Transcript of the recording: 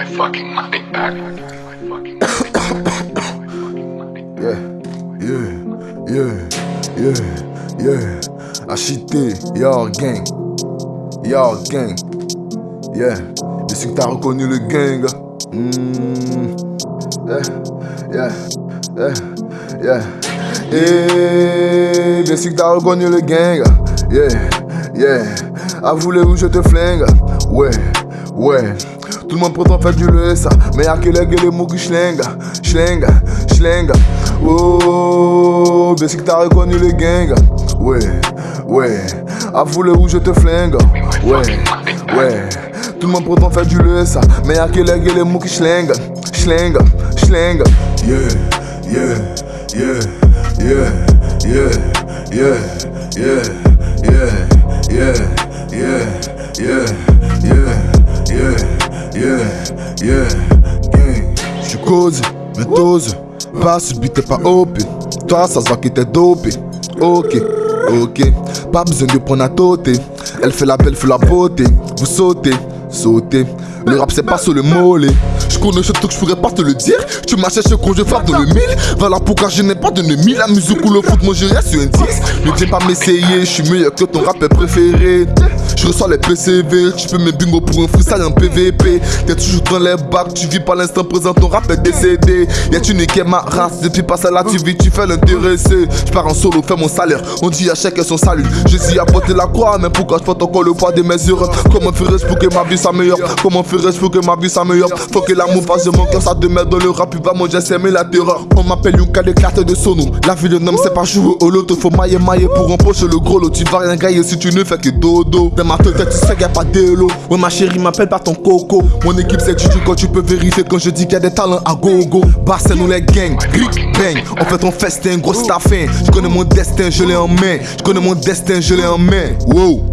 my fucking money back. Yeah, yeah, yeah, yeah, yeah. Acheté, yo gang, yo gang, yeah. Bien sûr que t'as reconnu le gang. Mm. Yeah, yeah, yeah, yeah. Et bien sûr que t'as reconnu le gang. Yeah, yeah. À voulez-vous je te flingue? Ouais, ouais. Tout le monde prétend faire du le ça Mais y'a que les gars les mots qui schlinga Schlinga, schlinga Oh, bien sûr que t'as reconnu le gang Ouais, ouais À voulez où je te flingue Ouais, ouais Tout le monde prétend faire du le ça Mais y'a que les les schlinga Schlinga, schlinga Yeah, yeah, yeah, yeah, yeah, yeah, yeah, yeah, yeah, yeah, yeah, yeah, yeah Yeah, yeah, gang. J'suis cause, méthose, pas subi, t'es pas OP. Toi, ça se voit que t'es dopé. Ok, ok, pas besoin de prendre à tôter. Elle fait la belle, fait la beauté. Vous sautez, sautez. Le rap, c'est pas sur le mollet. Je connais ce truc, je pourrais pas te le dire. Tu m'as cherché quand je frappe dans le mille. Voilà pourquoi je n'ai pas d'ennemi. La musique ou le foot, moi je reste sur un 10. Ne viens pas m'essayer, je suis meilleur que ton rappeur préféré. Je reçois les PCV, tu fais mes bingo pour un freestyle en PVP. T'es toujours dans les bacs, tu vis pas l'instant présent, ton rap est décédé. Y'a tu niqué ma race, depuis pas ça là tu vis, tu fais l'intéressé. Je pars en solo, fais mon salaire, on dit à chacun son salut. Je suis à porter la croix, mais pourquoi je porte encore le poids de mes erreurs? Comment ferais-je pour que ma vie s'améliore Comment pour que ma vie s'améliore Faut que l'amour passe de mon cœur, ça demeure dans le rap, il va manger s'aimer la terreur. On m'appelle de carte de sono. La vie d'un homme, c'est pas jouer au loto, faut mailler mailler pour empocher le gros lot. Tu vas rien gagner si tu ne fais que dodo. Dans ma tête, tu sais qu'il a pas d'élo. Ouais, ma chérie, m'appelle pas ton coco. Mon équipe, c'est Juju quand tu peux vérifier quand je dis qu'il y a des talents à gogo. Barça, nous les gangs, gric, bang. On fait ton festin, gros staffin. Je connais mon destin, je l'ai en main. Je connais mon destin, je l'ai en main. Wow.